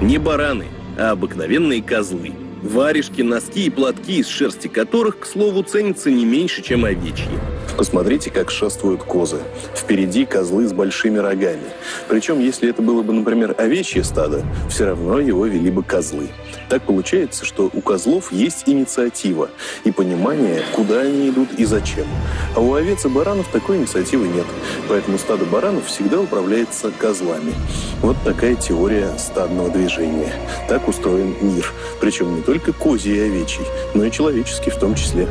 Не бараны, а обыкновенные козлы. Варежки, носки и платки, из шерсти которых, к слову, ценятся не меньше, чем овечьи. Посмотрите, как шествуют козы. Впереди козлы с большими рогами. Причем, если это было бы, например, овечье стадо, все равно его вели бы козлы. Так получается, что у козлов есть инициатива и понимание, куда они идут и зачем. А у овец и баранов такой инициативы нет. Поэтому стадо баранов всегда управляется козлами. Вот такая теория стадного движения. Так устроен мир. Причем не только козий и овечий, но и человеческий в том числе.